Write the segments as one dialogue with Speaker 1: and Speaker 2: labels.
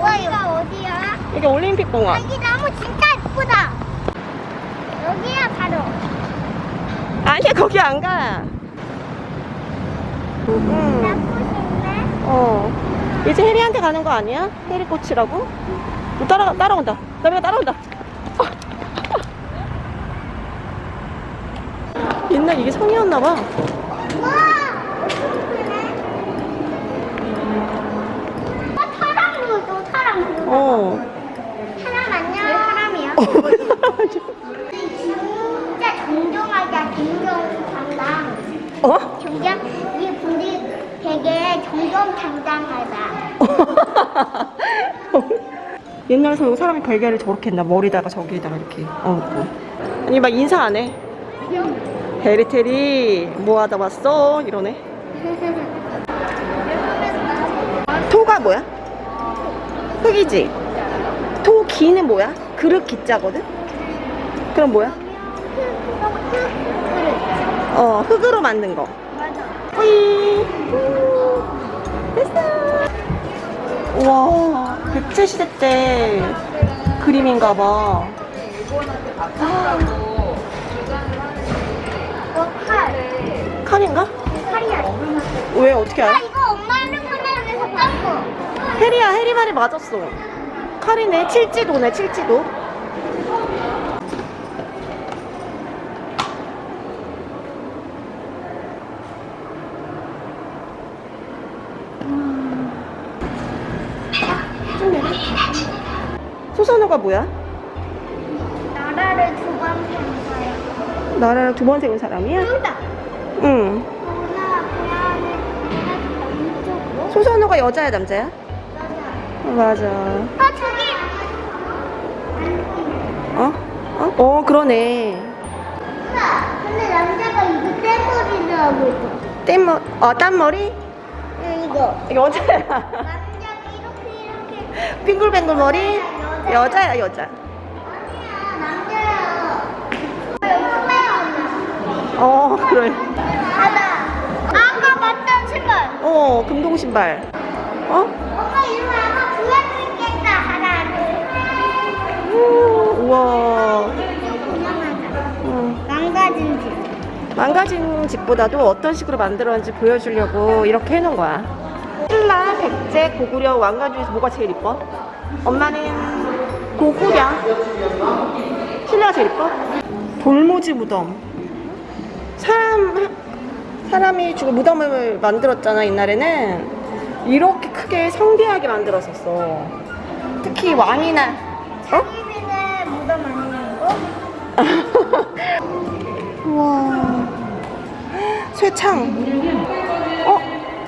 Speaker 1: 여기가 어디야?
Speaker 2: 여기 올림픽 공원.
Speaker 1: 여기 나무 진짜 예쁘다. 여기야 바로.
Speaker 2: 아니야 거기 안 가. 음.
Speaker 1: 예쁘신데?
Speaker 2: 어. 이제 혜리한테 가는 거 아니야? 혜리 꽃이라고? 너 따라 따라온다. 나미가 따라온다. 옛날 이게 성이었나 봐.
Speaker 1: 와! 어. 사람 안녕. 왜 사람이야?
Speaker 2: 어.
Speaker 1: 진짜 정정하자 정정당당.
Speaker 2: 어?
Speaker 1: 정정 이 분이 되게 정정당당하다.
Speaker 2: 옛날 서 사람이 별개를 저렇게 했나 머리다가 저기에다가 이렇게 얹고 아니 막 인사 안 해. 헤리테리 뭐 하다 왔어? 이러네. 토가 뭐야? 흙이지? 토 기는 뭐야? 그릇 기자거든? 그럼 뭐야? 어 흙으로 만든 거.
Speaker 1: 맞아.
Speaker 2: 뿌이. 후. 됐어. 와 백제 시대 때 그림인가 봐.
Speaker 1: 너 칼.
Speaker 2: 칼인가?
Speaker 1: 칼이야.
Speaker 2: 왜 어떻게
Speaker 1: 아
Speaker 2: 알아? 해리야 해리 말이 맞았어. 칼이네 칠지도네 칠지도. 소선호가 뭐야?
Speaker 1: 나라를 두 번 세운 사람.
Speaker 2: 나라를 두 번 세운 사람이야?
Speaker 1: 여기다.
Speaker 2: 응. 소선호가 여자야 남자야?
Speaker 1: 맞아.
Speaker 2: 어. 아
Speaker 1: 저기.
Speaker 2: 어? 어? 어 그러네.
Speaker 1: 근데 남자가 이거 떼머리를 하고 있어.
Speaker 2: 뗏머 어 딴머리?
Speaker 1: 응 이거.
Speaker 2: 이게 여자야.
Speaker 1: 남자가 이렇게 이렇게.
Speaker 2: 빙글뱅글 머리? 여자야 여자.
Speaker 1: 아니야 남자야.
Speaker 2: 어 그래.
Speaker 1: 아까 봤던 신발.
Speaker 2: 어 금동 신발. 어?
Speaker 1: 엄마 이리 와
Speaker 2: 우, 우와. 응.
Speaker 1: 망가진 집.
Speaker 2: 망가진 집보다도 어떤 식으로 만들었는지 보여주려고 이렇게 해놓은 거야. 신라, 백제, 고구려, 왕관 중에서 뭐가 제일 이뻐? 엄마는 고구려. 신라가 제일 이뻐? 돌무지 무덤. 사람, 사람이 죽은 무덤을 만들었잖아, 옛날에는. 이렇게 크게 성대하게 만들었었어. 특히 왕이나, 어?
Speaker 1: 무덤 이거?
Speaker 2: 우와. 쇠창. 어?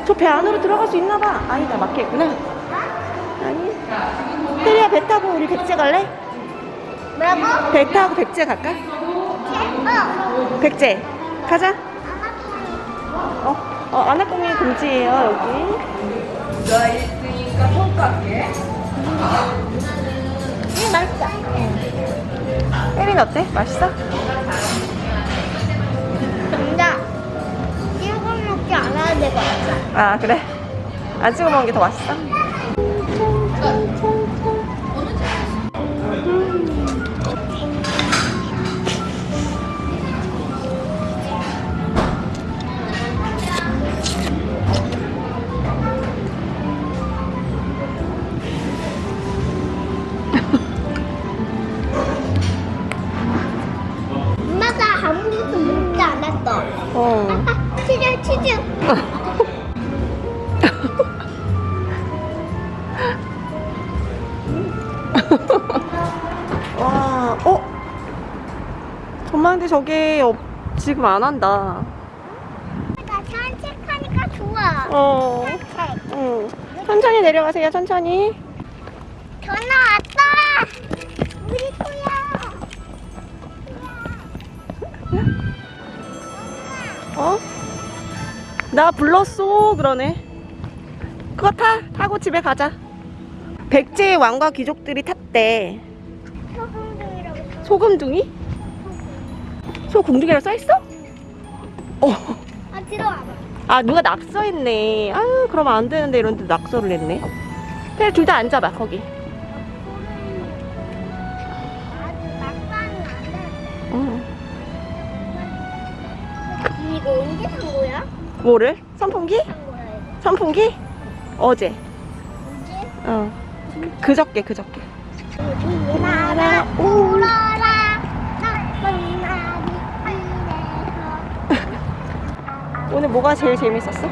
Speaker 2: 저 배 안으로 들어갈 수 있나 봐. 아니다, 막혀있구나. 아니. 혜리야, 배 타고 우리 백제 갈래?
Speaker 1: 뭐라고?
Speaker 2: 배 타고 백제 갈까?
Speaker 1: 어.
Speaker 2: 백제. 가자. 어? 어, 아나공이 금지예요, 여기.
Speaker 1: 응
Speaker 2: 혜리는 어때? 맛있어?
Speaker 1: 근데 이거 먹지 않아야 될 것 같아.
Speaker 2: 아, 그래? 안 찍어 먹는 게 더 맛있어?
Speaker 1: 어. 치즈 치즈.
Speaker 2: 와, 어? 정말 저게 없, 지금 안 한다.
Speaker 1: 나 산책하니까 좋아.
Speaker 2: 어.
Speaker 1: 산책.
Speaker 2: 응. 천천히 내려가세요, 천천히.
Speaker 1: 전화
Speaker 2: 어? 나 불렀어, 그러네. 그거 타, 타고 집에 가자. 백제의 왕과 귀족들이 탔대.
Speaker 1: 소금둥이라고. 써.
Speaker 2: 소금둥이? 소궁둥이라고 써있어? 어.
Speaker 1: 아 들어와봐.
Speaker 2: 아, 누가 낙서했네. 아유, 그러면 안 되는데 이런데 낙서를 했네. 그냥 둘 다 앉아봐 거기.
Speaker 1: 이거 언제 산 거야?
Speaker 2: 뭐를? 선풍기?
Speaker 1: 산 거야.
Speaker 2: 선풍기? 어제.
Speaker 1: 언제?
Speaker 2: 어. 그저께 그저께.
Speaker 1: 나라 울어라 나쁜 날이 이래서
Speaker 2: 오늘 뭐가 제일 재밌었어?